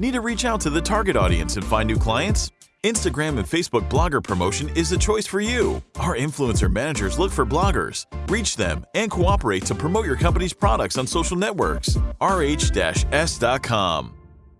Need to reach out to the target audience and find new clients? Instagram and Facebook blogger promotion is the choice for you. Our influencer managers look for bloggers, reach them, and cooperate to promote your company's products on social networks. rh-s.com.